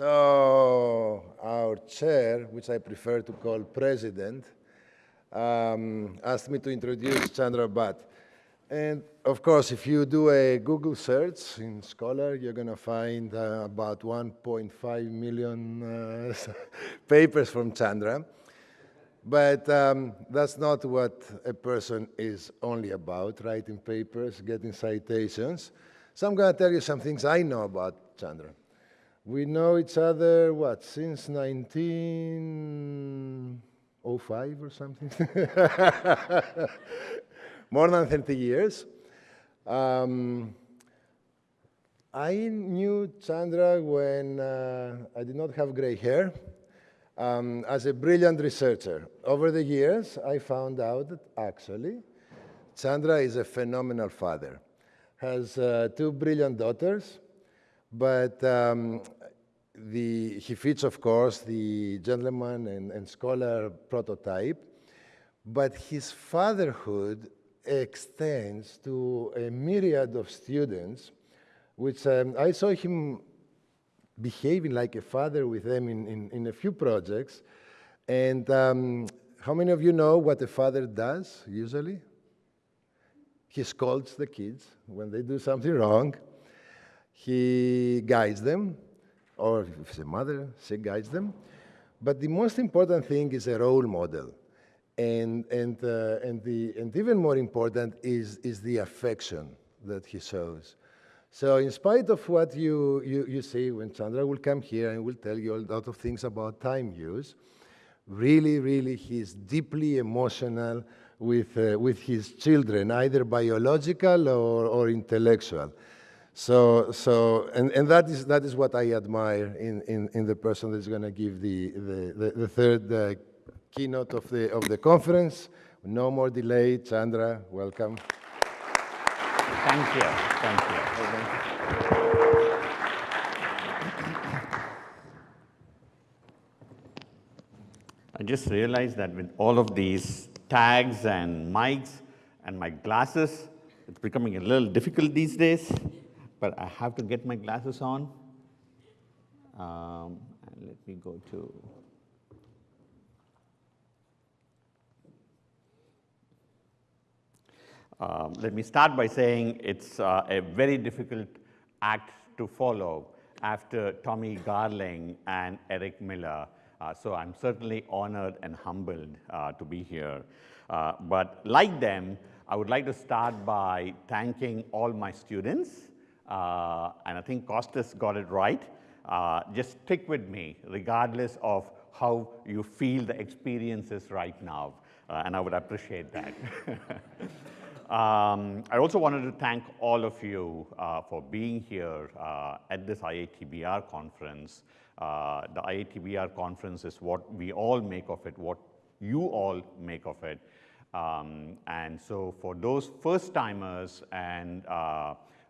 So our chair, which I prefer to call president, um, asked me to introduce Chandra Bhat. And of course, if you do a Google search in Scholar, you're going to find uh, about 1.5 million uh, papers from Chandra. But um, that's not what a person is only about, writing papers, getting citations. So I'm going to tell you some things I know about Chandra. We know each other, what, since 1905 or something? More than 30 years. Um, I knew Chandra when uh, I did not have gray hair um, as a brilliant researcher. Over the years, I found out that actually Chandra is a phenomenal father, has uh, two brilliant daughters, but um, the, he fits, of course, the gentleman and, and scholar prototype, but his fatherhood extends to a myriad of students, which um, I saw him behaving like a father with them in, in, in a few projects. And um, how many of you know what a father does usually? He scolds the kids when they do something wrong. He guides them, or if it's a mother, she guides them. But the most important thing is a role model. And, and, uh, and, the, and even more important is, is the affection that he shows. So in spite of what you, you, you say, when Chandra will come here and will tell you a lot of things about time use, really, really, he's deeply emotional with, uh, with his children, either biological or, or intellectual. So, so and, and that, is, that is what I admire in, in, in the person that's going to give the, the, the, the third uh, keynote of the, of the conference. No more delay. Chandra, welcome. Thank you. Thank you. I just realized that with all of these tags and mics and my glasses, it's becoming a little difficult these days, but I have to get my glasses on. Um, and let me go to Um, let me start by saying it's uh, a very difficult act to follow after Tommy Garling and Eric Miller. Uh, so I'm certainly honored and humbled uh, to be here. Uh, but like them, I would like to start by thanking all my students. Uh, and I think Costas got it right. Uh, just stick with me, regardless of how you feel the experience is right now. and I would appreciate that. Um, I also wanted to thank all of you uh, for being here uh, at this IATBR conference. Uh, the IATBR conference is what we all make of it, what you all make of it. Um, and so for those first timers and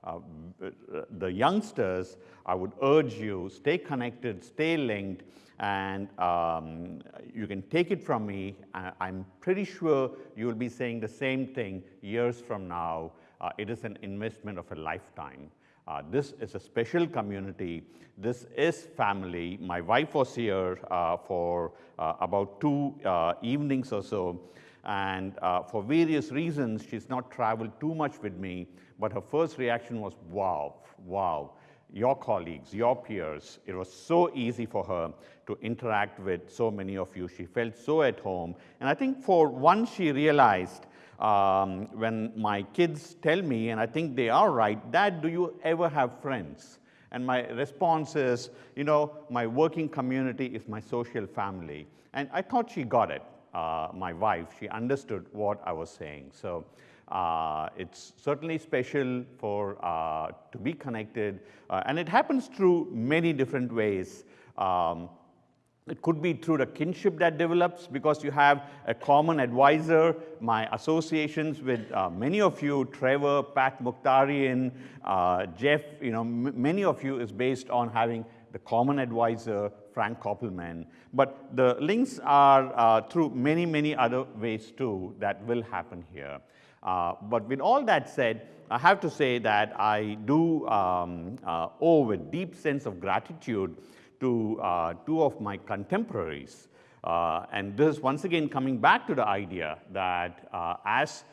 uh, uh, the youngsters, I would urge you, stay connected, stay linked, and um, you can take it from me. I'm pretty sure you will be saying the same thing years from now. Uh, it is an investment of a lifetime. Uh, this is a special community. This is family. My wife was here uh, for uh, about two evenings or so. And for various reasons, she's not traveled too much with me. But her first reaction was, wow, wow your colleagues, your peers. It was so easy for her to interact with so many of you. She felt so at home. And I think for once she realized um, when my kids tell me, and I think they are right, Dad, do you ever have friends? And my response is, you know, my working community is my social family. And I thought she got it, uh, my wife. She understood what I was saying. So uh, it's certainly special for uh, to be connected, uh, and it happens through many different ways. Um, it could be through the kinship that develops because you have a common advisor. My associations with uh, many of you, Trevor, Pat Mokhtarian, uh, Jeff, you know, many of you is based on having the common advisor, Frank Koppelman. But the links are uh, through many, many other ways too that will happen here. Uh, but with all that said, I have to say that I do um, uh, owe a deep sense of gratitude to uh, two of my contemporaries. Uh, and this is once again coming back to the idea that uh, as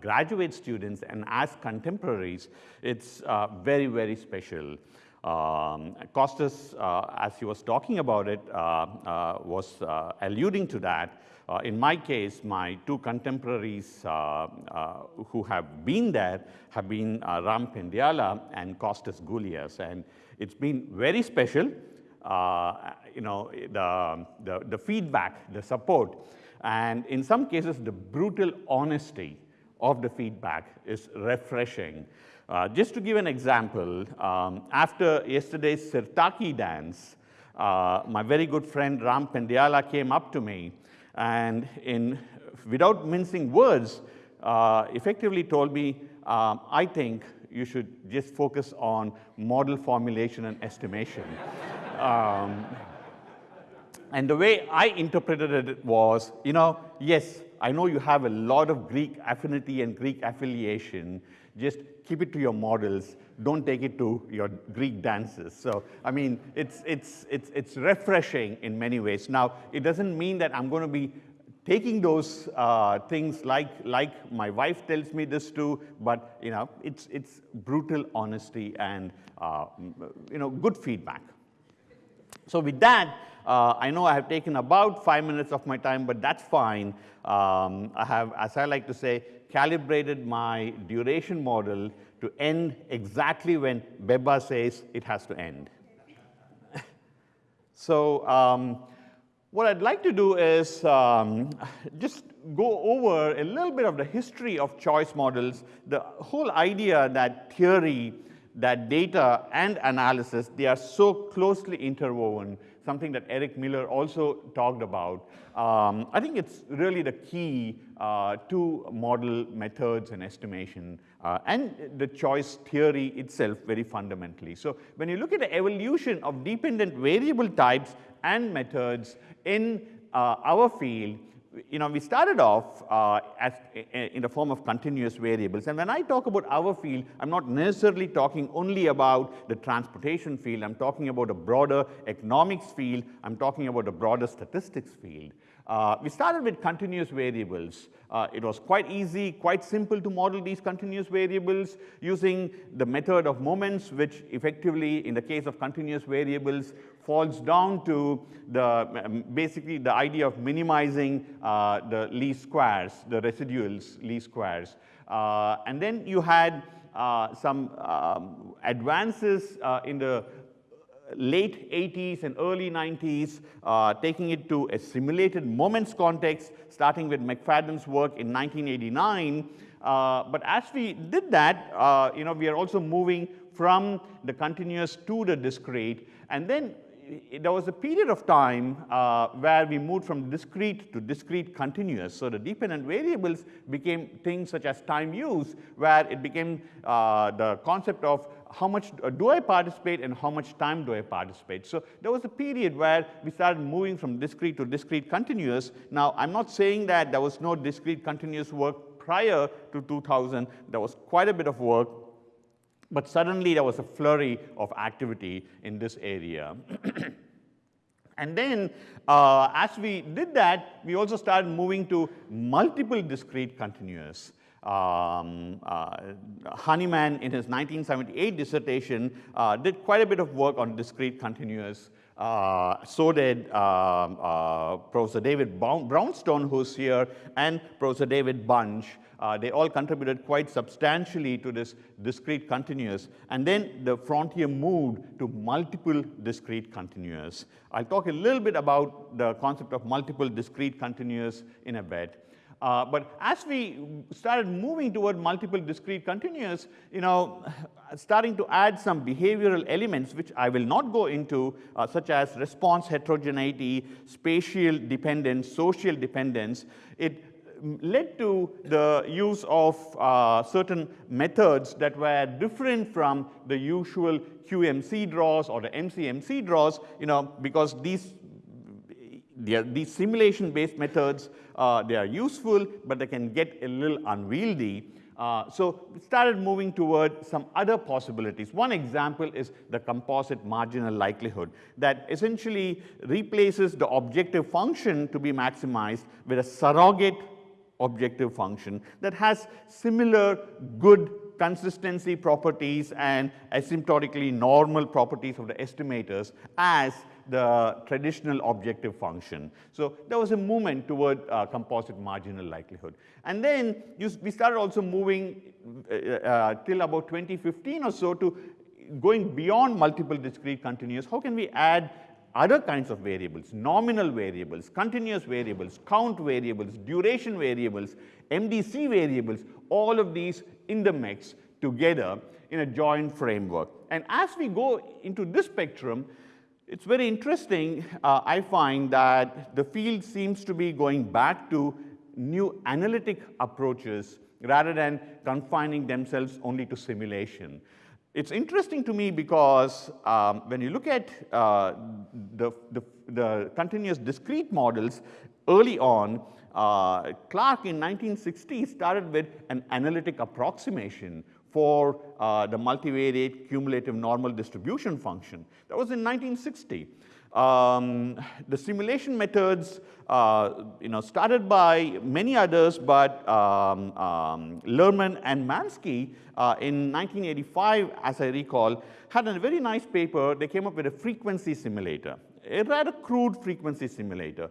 graduate students and as contemporaries, it's very, very special. Um, Costas, as he was talking about it, was alluding to that. Uh, in my case, my two contemporaries uh, uh, who have been there have been Ram Pendyala and Costas Goulias. And it's been very special, you know, the, the, the feedback, the support, and in some cases, the brutal honesty of the feedback is refreshing. Uh, just to give an example, um, after yesterday's Sirtaki dance, uh, my very good friend Ram Pendyala came up to me and in, without mincing words, uh, effectively told me, um, I think you should just focus on model formulation and estimation. um, and the way I interpreted it was, you know, yes, I know you have a lot of Greek affinity and Greek affiliation. Just keep it to your models. Don't take it to your Greek dances. So, I mean, it's, it's, it's, it's refreshing in many ways. Now, it doesn't mean that I'm going to be taking those uh, things like, like my wife tells me this too, but, you know, it's, it's brutal honesty and, uh, you know, good feedback. So with that, uh, I know I have taken about five minutes of my time, but that's fine. Um, I have, as I like to say, calibrated my duration model to end exactly when Beba says it has to end. so um, what I'd like to do is um, just go over a little bit of the history of choice models, the whole idea that theory, that data and analysis, they are so closely interwoven something that Eric Miller also talked about. Um, I think it's really the key uh, to model methods and estimation uh, and the choice theory itself very fundamentally. So when you look at the evolution of dependent variable types and methods in uh, our field, you know, we started off uh, as, in the form of continuous variables. And when I talk about our field, I'm not necessarily talking only about the transportation field. I'm talking about a broader economics field. I'm talking about a broader statistics field. Uh, we started with continuous variables. Uh, it was quite easy, quite simple to model these continuous variables using the method of moments, which effectively, in the case of continuous variables, falls down to the um, basically the idea of minimizing uh, the least squares, the residuals least squares. Uh, and then you had uh, some um, advances uh, in the late 80s and early 90s, uh, taking it to a simulated moments context, starting with McFadden's work in 1989. Uh, but as we did that, uh, you know, we are also moving from the continuous to the discrete. And then there was a period of time uh, where we moved from discrete to discrete continuous. So the dependent variables became things such as time use, where it became uh, the concept of how much do I participate and how much time do I participate. So there was a period where we started moving from discrete to discrete continuous. Now, I'm not saying that there was no discrete continuous work prior to 2000. There was quite a bit of work but suddenly there was a flurry of activity in this area. and then uh, as we did that, we also started moving to multiple discrete continuous. Um, uh, Hanemann in his 1978 dissertation uh, did quite a bit of work on discrete continuous. Uh, so did um, uh, Professor David Brownstone, who's here, and Professor David Bunch. Uh, they all contributed quite substantially to this discrete continuous. And then the frontier moved to multiple discrete continuous. I'll talk a little bit about the concept of multiple discrete continuous in a bit. Uh, but as we started moving toward multiple discrete continuous, you know, starting to add some behavioral elements, which I will not go into, uh, such as response heterogeneity, spatial dependence, social dependence, it led to the use of uh, certain methods that were different from the usual QMC draws or the MCMC draws, you know, because these, these simulation-based methods, uh, they are useful, but they can get a little unwieldy. Uh, so we started moving toward some other possibilities. One example is the composite marginal likelihood that essentially replaces the objective function to be maximized with a surrogate objective function that has similar good consistency properties and asymptotically normal properties of the estimators as the traditional objective function. So there was a movement toward uh, composite marginal likelihood. And then you, we started also moving uh, uh, till about 2015 or so to going beyond multiple discrete continuous. How can we add other kinds of variables, nominal variables, continuous variables, count variables, duration variables, MDC variables, all of these in the mix together in a joint framework. And as we go into this spectrum, it's very interesting, uh, I find that the field seems to be going back to new analytic approaches rather than confining themselves only to simulation. It's interesting to me because um, when you look at uh, the, the, the, continuous discrete models early on, uh, Clark in 1960 started with an analytic approximation for uh, the multivariate cumulative normal distribution function. That was in 1960. Um, the simulation methods, uh, you know, started by many others, but um, um, Lerman and Manski uh, in 1985, as I recall, had a very nice paper. They came up with a frequency simulator, a rather crude frequency simulator.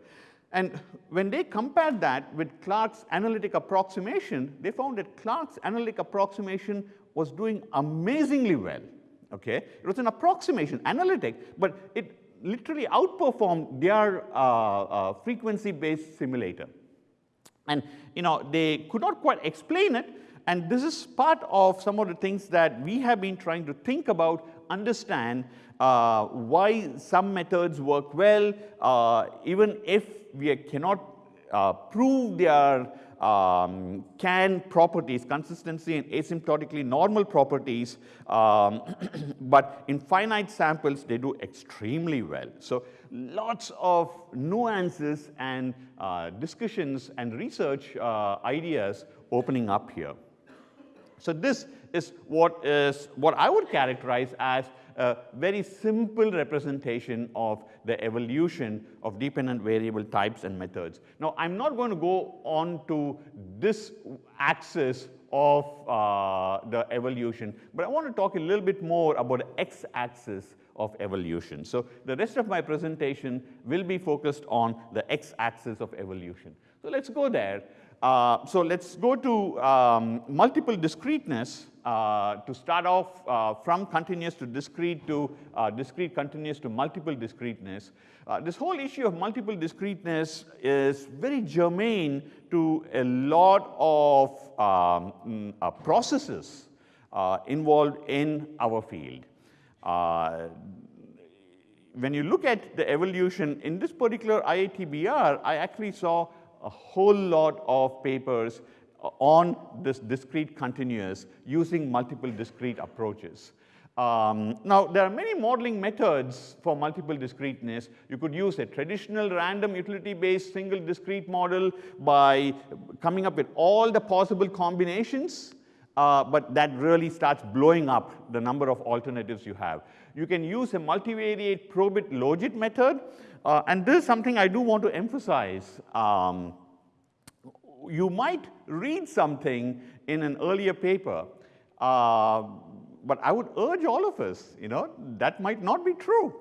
And when they compared that with Clark's analytic approximation, they found that Clark's analytic approximation was doing amazingly well. Okay? It was an approximation, analytic, but it literally outperformed their uh, uh, frequency-based simulator. And you know, they could not quite explain it, and this is part of some of the things that we have been trying to think about, understand uh, why some methods work well, uh, even if we cannot uh, prove their um, can properties, consistency and asymptotically normal properties, um, but in finite samples, they do extremely well. So lots of nuances and uh, discussions and research uh, ideas opening up here. So this is what is what I would characterize as a very simple representation of the evolution of dependent variable types and methods. Now, I'm not going to go on to this axis of uh, the evolution, but I want to talk a little bit more about the x-axis of evolution. So the rest of my presentation will be focused on the x-axis of evolution. So let's go there. Uh, so let's go to um, multiple discreteness uh, to start off uh, from continuous to discrete to uh, discrete continuous to multiple discreteness. Uh, this whole issue of multiple discreteness is very germane to a lot of um, mm, uh, processes involved in our field. when you look at the evolution in this particular IATBR, I actually saw a whole lot of papers on this discrete continuous using multiple discrete approaches. Um, now, there are many modeling methods for multiple discreteness. You could use a traditional random utility-based single discrete model by coming up with all the possible combinations, uh, but that really starts blowing up the number of alternatives you have. You can use a multivariate probit logit method, uh, and this is something I do want to emphasize. Um, you might read something in an earlier paper, uh, but I would urge all of us, you know, that might not be true.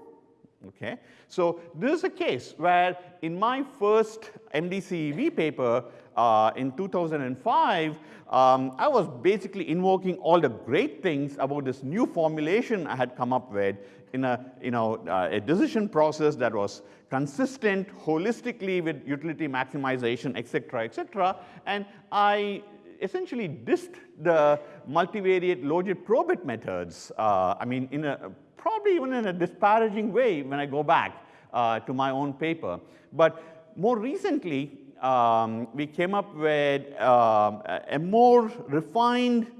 Okay? So this is a case where in my first MDCEV paper uh, in 2005, um, I was basically invoking all the great things about this new formulation I had come up with in a, you know, uh, a decision process that was consistent holistically with utility maximization, et cetera, et cetera. And I essentially dissed the multivariate logit probit methods. Uh, I mean, in a, probably even in a disparaging way when I go back uh, to my own paper. But more recently, um, we came up with uh, a more refined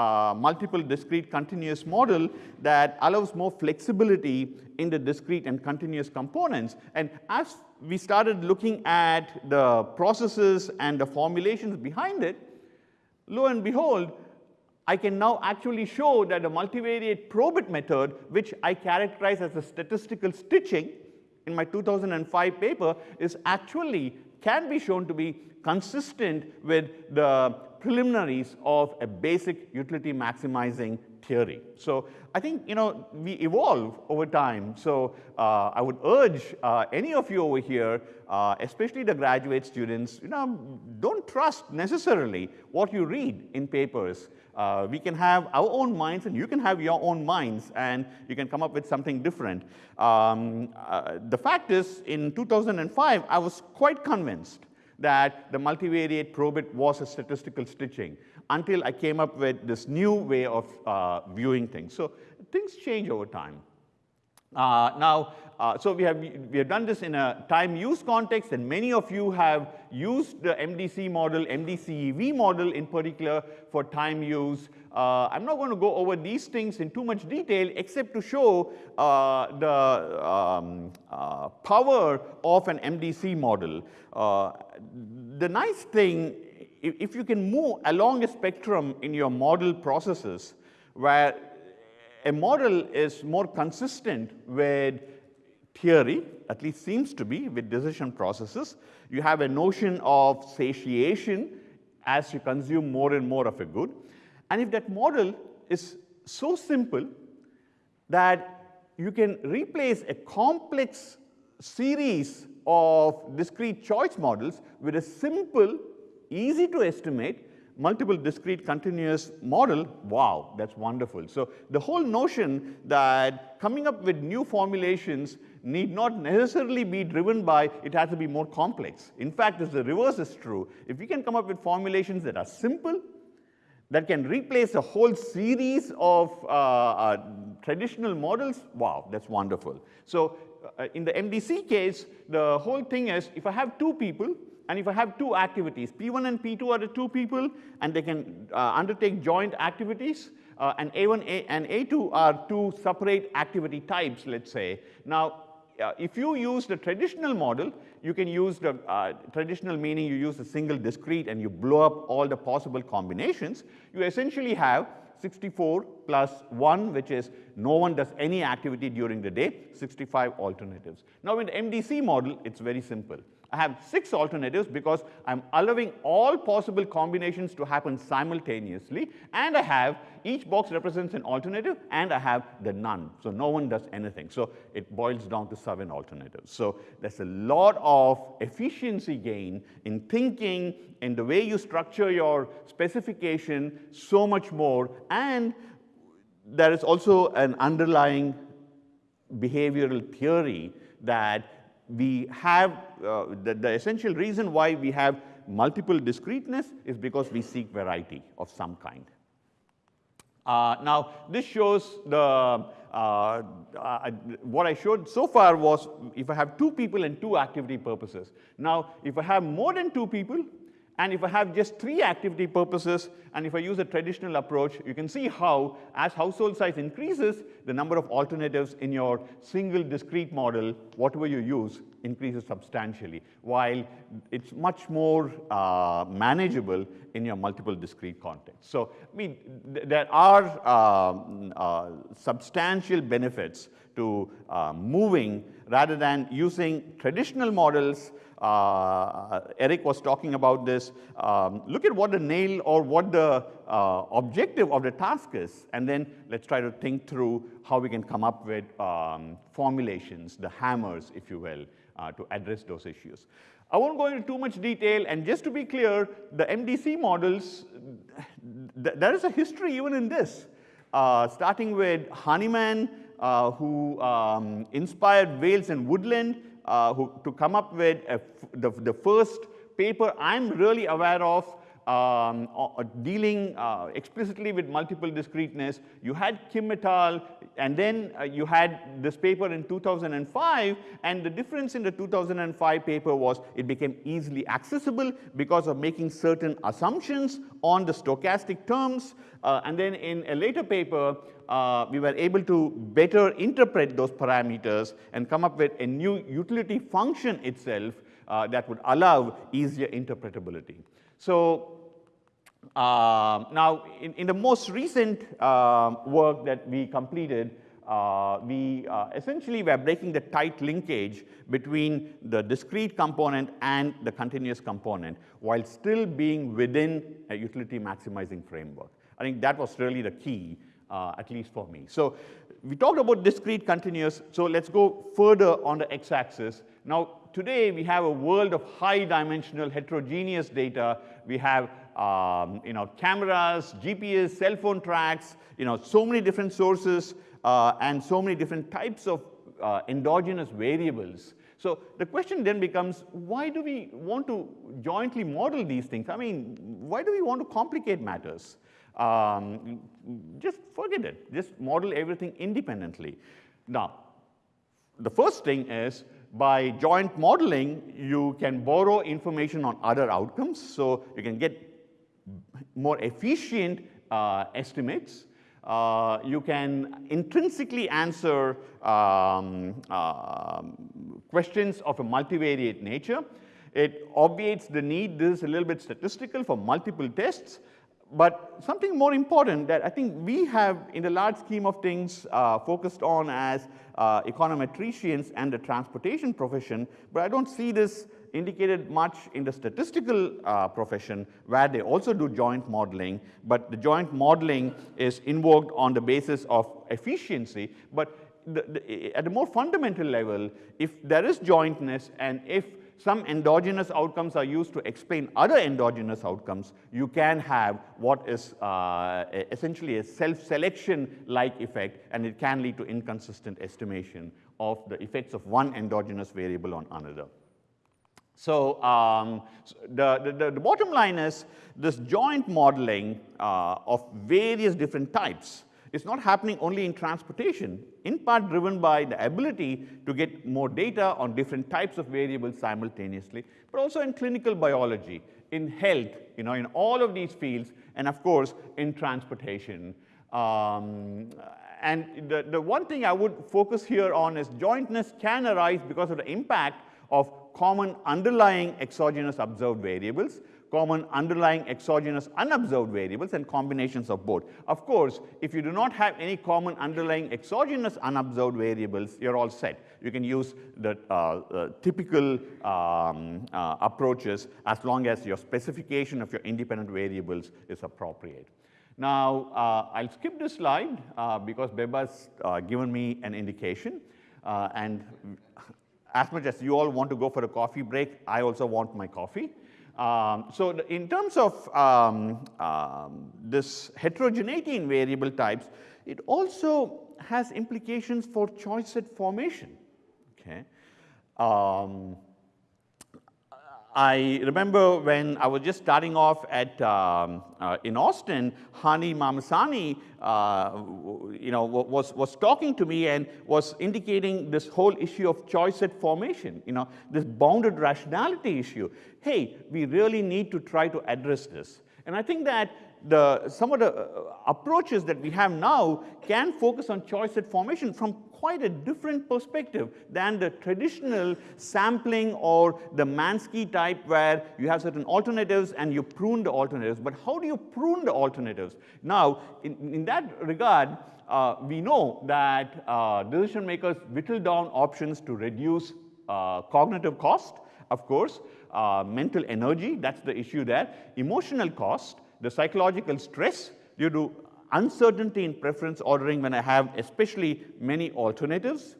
uh, multiple discrete continuous model that allows more flexibility in the discrete and continuous components. And as we started looking at the processes and the formulations behind it, lo and behold, I can now actually show that the multivariate probit method, which I characterize as a statistical stitching in my 2005 paper, is actually can be shown to be consistent with the preliminaries of a basic utility maximizing theory. So I think you know we evolve over time. So uh, I would urge uh, any of you over here, uh, especially the graduate students, you know, don't trust necessarily what you read in papers. Uh, we can have our own minds and you can have your own minds and you can come up with something different. Um, uh, the fact is in 2005, I was quite convinced that the multivariate probit was a statistical stitching until I came up with this new way of uh, viewing things. So things change over time. Uh, now, uh, so we have, we have done this in a time use context and many of you have used the MDC model, MDCEV model in particular for time use. Uh, I'm not going to go over these things in too much detail except to show uh, the um, uh, power of an MDC model. Uh, the nice thing, if, if you can move along a spectrum in your model processes where a model is more consistent with theory, at least seems to be with decision processes. You have a notion of satiation as you consume more and more of a good. And if that model is so simple that you can replace a complex series of discrete choice models with a simple, easy to estimate multiple discrete continuous model, wow, that's wonderful. So the whole notion that coming up with new formulations need not necessarily be driven by it has to be more complex. In fact, the reverse is true. If we can come up with formulations that are simple, that can replace a whole series of uh, uh, traditional models, wow, that's wonderful. So uh, in the MDC case, the whole thing is if I have two people and if I have two activities, P1 and P2 are the two people, and they can uh, undertake joint activities, uh, and A1 and A2 are two separate activity types, let's say. Now, if you use the traditional model, you can use the uh, traditional meaning you use a single discrete and you blow up all the possible combinations. You essentially have 64 plus 1, which is no one does any activity during the day, 65 alternatives. Now, in the MDC model, it's very simple. I have six alternatives because I'm allowing all possible combinations to happen simultaneously and I have each box represents an alternative and I have the none. So no one does anything. So it boils down to seven alternatives. So there's a lot of efficiency gain in thinking in the way you structure your specification so much more and there is also an underlying behavioral theory that we have, uh, the, the essential reason why we have multiple discreteness is because we seek variety of some kind. Uh, now, this shows the, uh, uh, what I showed so far was if I have two people and two activity purposes. Now, if I have more than two people, and if I have just three activity purposes, and if I use a traditional approach, you can see how, as household size increases, the number of alternatives in your single discrete model, whatever you use, increases substantially, while it's much more uh, manageable in your multiple discrete context. So, I mean, th there are um, uh, substantial benefits to uh, moving rather than using traditional models uh, Eric was talking about this. Um, look at what the nail or what the uh, objective of the task is, and then let's try to think through how we can come up with um, formulations, the hammers, if you will, uh, to address those issues. I won't go into too much detail, and just to be clear, the MDC models, th there is a history even in this, uh, starting with Hanemann, uh, who um, inspired Wales and Woodland, uh, who, to come up with the, the first paper I'm really aware of um, dealing uh, explicitly with multiple discreteness. You had Kim et al. and then uh, you had this paper in 2005 and the difference in the 2005 paper was it became easily accessible because of making certain assumptions on the stochastic terms uh, and then in a later paper uh, we were able to better interpret those parameters and come up with a new utility function itself uh, that would allow easier interpretability. So Uh, now, in, in, the most recent uh, work that we completed, uh, we uh, essentially were breaking the tight linkage between the discrete component and the continuous component while still being within a utility maximizing framework. I think that was really the key, uh, at least for me. So we talked about discrete continuous, so let's go further on the x-axis. Now, today we have a world of high dimensional heterogeneous data. We have um, you know, cameras, GPS, cell phone tracks, you know, so many different sources uh, and so many different types of uh, endogenous variables. So the question then becomes, why do we want to jointly model these things? I mean, why do we want to complicate matters? Um, just forget it. Just model everything independently. Now, the first thing is, by joint modeling, you can borrow information on other outcomes. So you can get more efficient uh, estimates uh, you can intrinsically answer um, uh, questions of a multivariate nature. It obviates the need, this is a little bit statistical for multiple tests, but something more important that I think we have in the large scheme of things uh, focused on as uh, econometricians and the transportation profession, but I don't see this indicated much in the statistical uh, profession where they also do joint modeling, but the joint modeling is invoked on the basis of efficiency. But the, the, at a more fundamental level, if there is jointness and if some endogenous outcomes are used to explain other endogenous outcomes, you can have what is uh, essentially a self-selection-like effect, and it can lead to inconsistent estimation of the effects of one endogenous variable on another. So um, the, the, the, bottom line is this joint modeling uh, of various different types is not happening only in transportation, in part driven by the ability to get more data on different types of variables simultaneously, but also in clinical biology, in health, you know, in all of these fields, and of course, in transportation. Um, and the, the one thing I would focus here on is jointness can arise because of the impact of common underlying exogenous observed variables, common underlying exogenous unobserved variables, and combinations of both. Of course, if you do not have any common underlying exogenous unobserved variables, you're all set. You can use the uh, uh, typical um, uh, approaches as long as your specification of your independent variables is appropriate. Now, uh, I'll skip this slide uh, because Beba's uh, given me an indication. and as much as you all want to go for a coffee break, I also want my coffee. Um, so in terms of um, um, this heterogeneity in variable types, it also has implications for choice set formation. Okay. I remember when I was just starting off at, um, uh, in Austin, Hani Mahmassani, uh, you know, was, was talking to me and was indicating this whole issue of choice set formation, you know, this bounded rationality issue. Hey, we really need to try to address this. And I think that the, some of the uh, approaches that we have now can focus on choice set formation from quite a different perspective than the traditional sampling or the Manski type where you have certain alternatives and you prune the alternatives. But how do you prune the alternatives? Now, in, in that regard, uh, we know that uh, decision makers whittle down options to reduce uh, cognitive cost, of course, uh, mental energy, that's the issue there, emotional cost, the psychological stress due to uncertainty in preference ordering when I have especially many alternatives.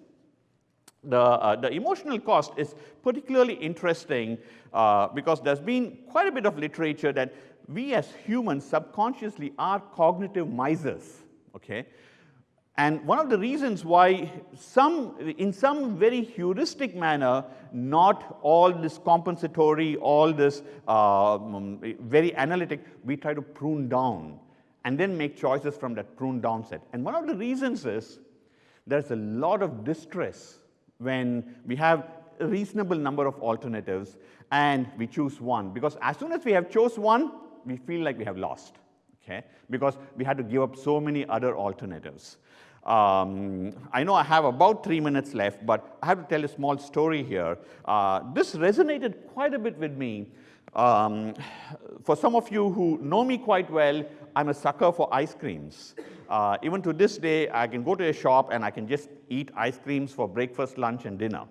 The, uh, the emotional cost is particularly interesting uh, because there's been quite a bit of literature that we as humans subconsciously are cognitive misers, okay? And one of the reasons why some, in some very heuristic manner, not all this compensatory, all this uh, very analytic, we try to prune down and then make choices from that prune down set. And one of the reasons is there's a lot of distress when we have a reasonable number of alternatives and we choose one. Because as soon as we have chose one, we feel like we have lost, okay? Because we had to give up so many other alternatives. Um, I know I have about three minutes left, but I have to tell a small story here. Uh, this resonated quite a bit with me Um, for some of you who know me quite well, I'm a sucker for ice creams. Uh, even to this day, I can go to a shop and I can just eat ice creams for breakfast, lunch, and dinner.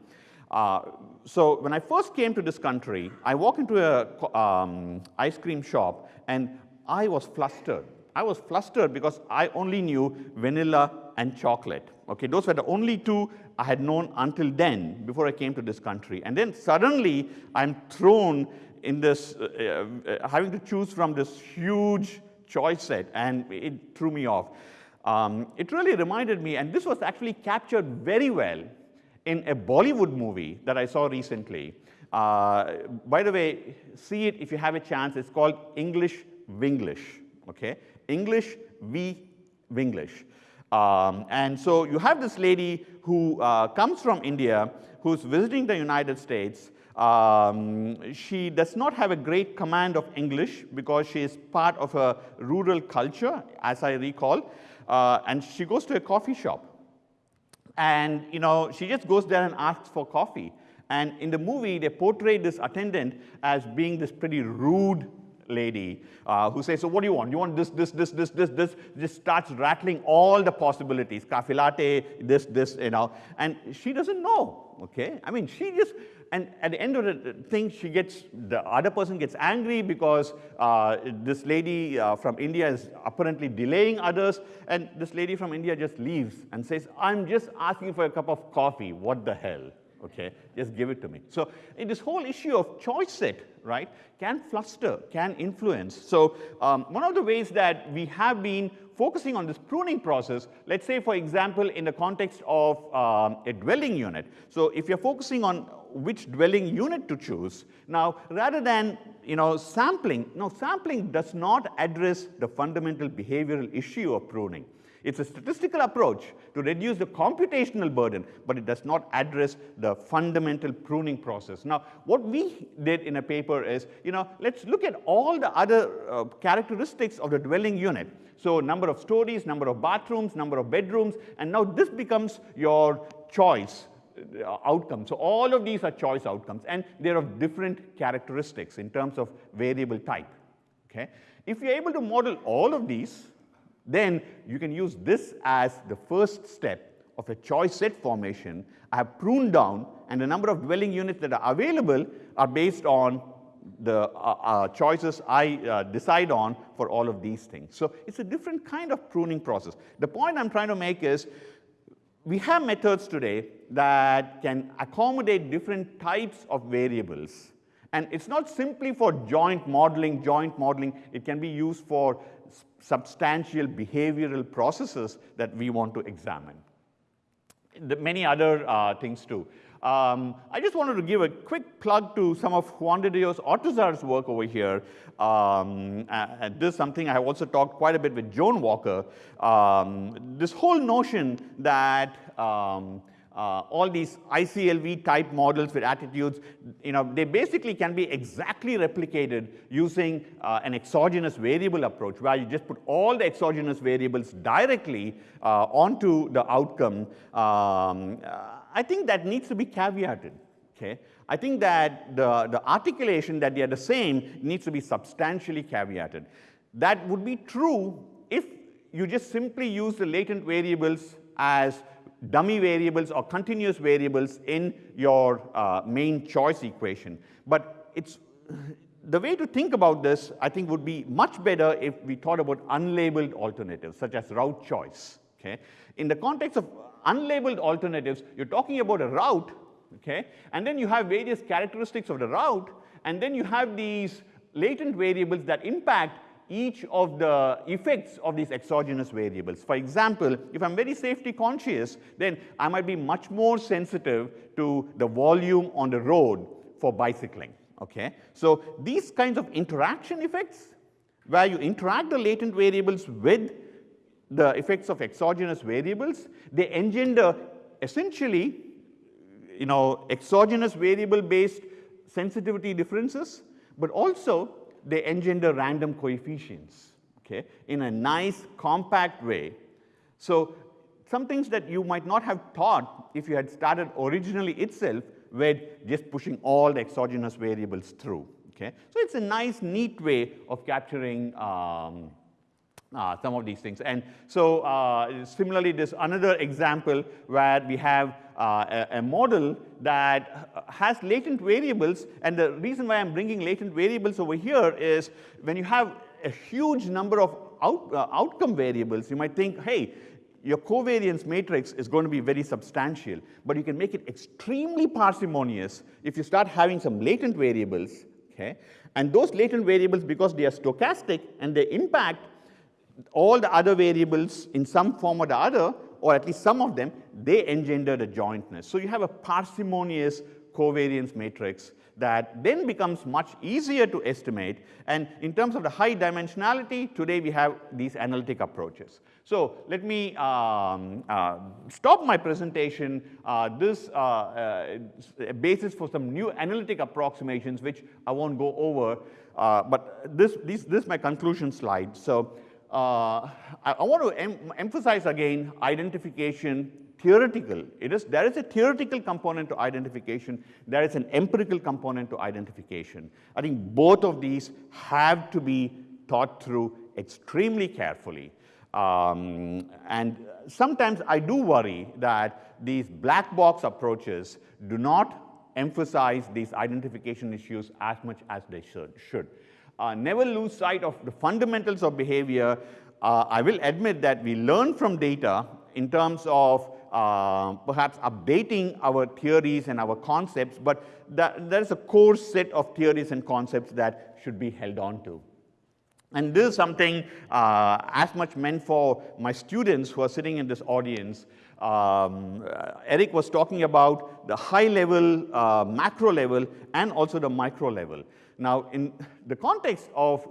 Uh, so when I first came to this country, I walked into a um, ice cream shop and I was flustered. I was flustered because I only knew vanilla and chocolate. Okay, those were the only two I had known until then, before I came to this country. And then suddenly, I'm thrown in this, uh, uh, having to choose from this huge choice set, and it threw me off. Um, it really reminded me, and this was actually captured very well in a Bollywood movie that I saw recently. Uh, by the way, see it if you have a chance. It's called English Vinglish, okay? English v. Vinglish. Um, and so you have this lady who uh, comes from India, who's visiting the United States. Um, she does not have a great command of English because she is part of a rural culture, as I recall. Uh, and she goes to a coffee shop. And you know, she just goes there and asks for coffee. And in the movie, they portray this attendant as being this pretty rude lady uh, who says, so what do you want? You want this, this, this, this, this, this, just starts rattling all the possibilities, cafe latte, this, this, you know, and she doesn't know, okay? I mean, she just, and at the end of the thing, she gets, the other person gets angry because uh, this lady uh, from India is apparently delaying others, and this lady from India just leaves and says, I'm just asking for a cup of coffee, what the hell? Okay, just give it to me. So in this whole issue of choice set, right, can fluster, can influence. So um, one of the ways that we have been focusing on this pruning process, let's say, for example, in the context of um, a dwelling unit. So if you're focusing on which dwelling unit to choose, now rather than you know, sampling, no, sampling does not address the fundamental behavioral issue of pruning. It's a statistical approach to reduce the computational burden, but it does not address the fundamental pruning process. Now, what we did in a paper is, you know, let's look at all the other uh, characteristics of the dwelling unit. So number of stories, number of bathrooms, number of bedrooms, and now this becomes your choice uh, outcome. So all of these are choice outcomes, and they're of different characteristics in terms of variable type. Okay? If you're able to model all of these, then you can use this as the first step of a choice set formation. I have pruned down, and the number of dwelling units that are available are based on the uh, uh, choices I uh, decide on for all of these things. So it's a different kind of pruning process. The point I'm trying to make is we have methods today that can accommodate different types of variables. And it's not simply for joint modeling, joint modeling. It can be used for substantial behavioral processes that we want to examine. The many other uh, things too. Um, I just wanted to give a quick plug to some of Juan de Dios Ortuzar's work over here. Um, and this is something I have also talked quite a bit with Joan Walker. Um, this whole notion that um, uh, all these ICLV type models with attitudes, you know, they basically can be exactly replicated using uh, an exogenous variable approach where you just put all the exogenous variables directly uh, onto the outcome. Um, I think that needs to be caveated. Okay? I think that the, the articulation that they are the same needs to be substantially caveated. That would be true if you just simply use the latent variables as dummy variables or continuous variables in your uh, main choice equation. But it's the way to think about this, I think, would be much better if we thought about unlabeled alternatives, such as route choice. Okay? In the context of unlabeled alternatives, you're talking about a route, okay? And then you have various characteristics of the route, and then you have these latent variables that impact each of the effects of these exogenous variables. For example, if I'm very safety conscious, then I might be much more sensitive to the volume on the road for bicycling, okay? So these kinds of interaction effects, where you interact the latent variables with the effects of exogenous variables, they engender essentially, you know, exogenous variable-based sensitivity differences, but also they engender random coefficients, okay, in a nice, compact way. So some things that you might not have thought if you had started originally itself with just pushing all the exogenous variables through, Okay? So it's a nice, neat way of capturing um, uh, some of these things. And so uh, similarly, there's another example where we have uh, a, a, model that has latent variables. And the reason why I'm bringing latent variables over here is when you have a huge number of out, uh, outcome variables, you might think, hey, your covariance matrix is going to be very substantial, but you can make it extremely parsimonious if you start having some latent variables, okay? And those latent variables, because they are stochastic and they impact all the other variables in some form or the other, or at least some of them, they engender the jointness. So you have a parsimonious covariance matrix that then becomes much easier to estimate. And in terms of the high dimensionality, today we have these analytic approaches. So let me um, uh, stop my presentation. Uh, this uh, uh basis for some new analytic approximations, which I won't go over. Uh, but this, this, this is my conclusion slide. So uh, I, I, want to em emphasize again identification theoretical. It is, there is a theoretical component to identification. There is an empirical component to identification. I think both of these have to be thought through extremely carefully. Um, and sometimes I do worry that these black box approaches do not emphasize these identification issues as much as they should. Uh, never lose sight of the fundamentals of behavior. Uh, I will admit that we learn from data in terms of uh, perhaps updating our theories and our concepts, but there's a core set of theories and concepts that should be held on to. And this is something uh, as much meant for my students who are sitting in this audience. Um, uh, Eric was talking about the high level, uh, macro level, and also the micro level. Now, in the context of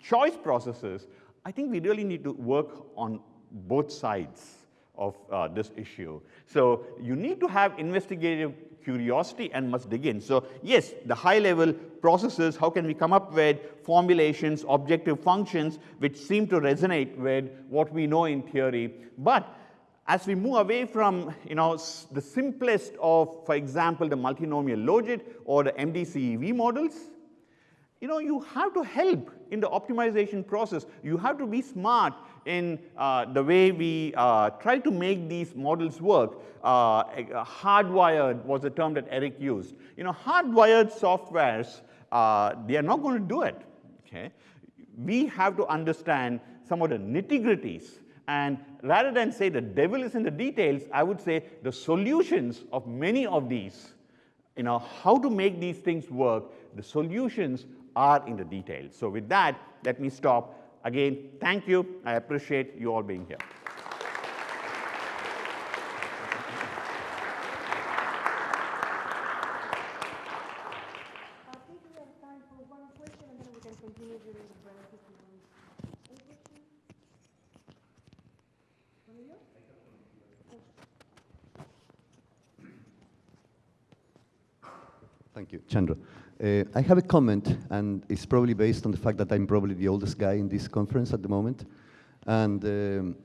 choice processes, I think we really need to work on both sides of uh, this issue. So you need to have investigative curiosity and must dig in. So yes, the high level processes, how can we come up with formulations, objective functions, which seem to resonate with what we know in theory. But as we move away from you know, the simplest of, for example, the multinomial logit or the MDCEV models, you know, you have to help in the optimization process. You have to be smart in uh, the way we uh, try to make these models work. Uh, hardwired was the term that Eric used. You know, hardwired softwares, uh, they are not going to do it. Okay? We have to understand some of the nitty-gritties. And rather than say the devil is in the details, I would say the solutions of many of these, you know, how to make these things work, the solutions are in the details. So with that, let me stop. Again, thank you. I appreciate you all being here. Chandra. Uh, I have a comment, and it's probably based on the fact that I'm probably the oldest guy in this conference at the moment. And um,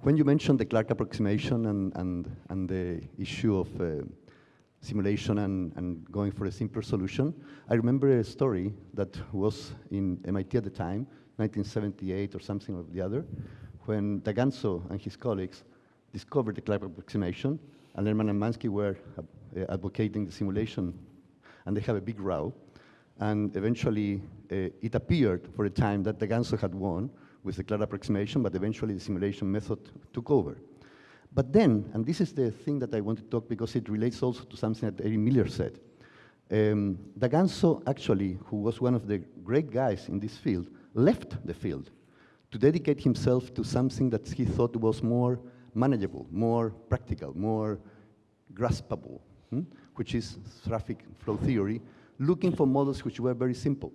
when you mentioned the Clark approximation and, and, and the issue of uh, simulation and, and going for a simpler solution, I remember a story that was in MIT at the time, 1978 or something or the other, when Daganzo and his colleagues discovered the Clark approximation, and Lerman and Manski were uh, advocating the simulation and they have a big row. And eventually, uh, it appeared for a time that Daganzo had won with the Clark approximation, but eventually the simulation method took over. But then, and this is the thing that I want to talk because it relates also to something that Eric Miller said. Um, Daganzo, actually, who was one of the great guys in this field, left the field to dedicate himself to something that he thought was more manageable, more practical, more graspable. Hmm? Which is traffic flow theory, looking for models which were very simple,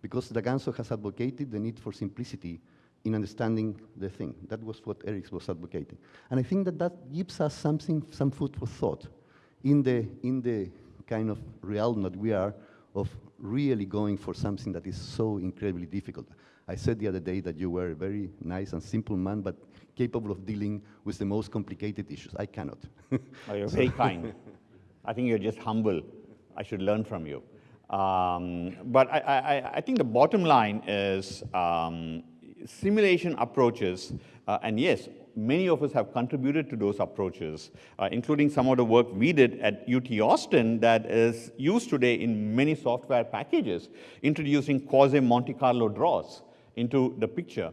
because Daganzo has advocated the need for simplicity in understanding the thing. That was what Eric was advocating. And I think that that gives us something, some food for thought in the, in the kind of realm that we are of really going for something that is so incredibly difficult. I said the other day that you were a very nice and simple man, but capable of dealing with the most complicated issues. I cannot. oh, you're very kind. I think you're just humble. I should learn from you. Um, but I, I, I, think the bottom line is um, simulation approaches, uh, and yes, many of us have contributed to those approaches, uh, including some of the work we did at UT Austin that is used today in many software packages, introducing quasi-Monte Carlo draws into the picture.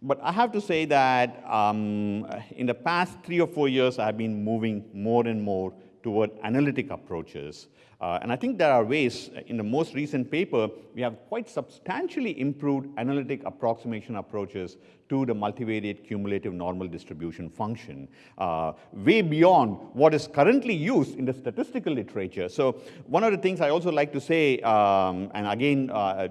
But I have to say that um, in the past three or four years, I've been moving more and more toward analytic approaches. Uh, and I think there are ways, in the most recent paper, we have quite substantially improved analytic approximation approaches to the multivariate cumulative normal distribution function, uh, way beyond what is currently used in the statistical literature. So one of the things I also like to say, um, and again, uh,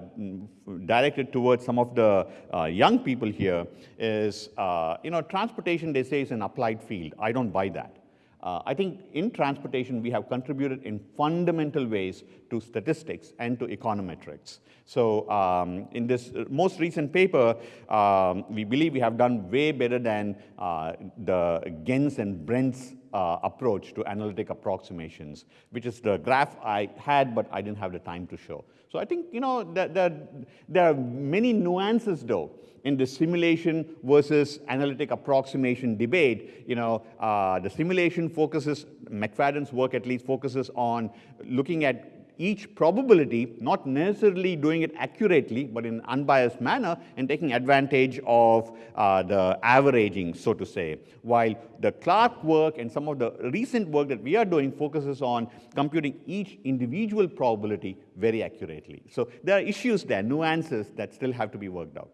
directed towards some of the uh, young people here, is, uh, you know, transportation, they say, is an applied field. I don't buy that. Uh, I think in transportation, we have contributed in fundamental ways to statistics and to econometrics. So um, in this most recent paper, um, we believe we have done way better than uh, the Genz and Bretz uh, approach to analytic approximations, which is the graph I had, but I didn't have the time to show. So I think, you know, that, that there are many nuances, though, in the simulation versus analytic approximation debate. You know, uh, the simulation focuses, McFadden's work at least focuses on looking at each probability, not necessarily doing it accurately, but in an unbiased manner, and taking advantage of uh, the averaging, so to say. While the Clark work and some of the recent work that we are doing focuses on computing each individual probability very accurately. So there are issues there, nuances that still have to be worked out.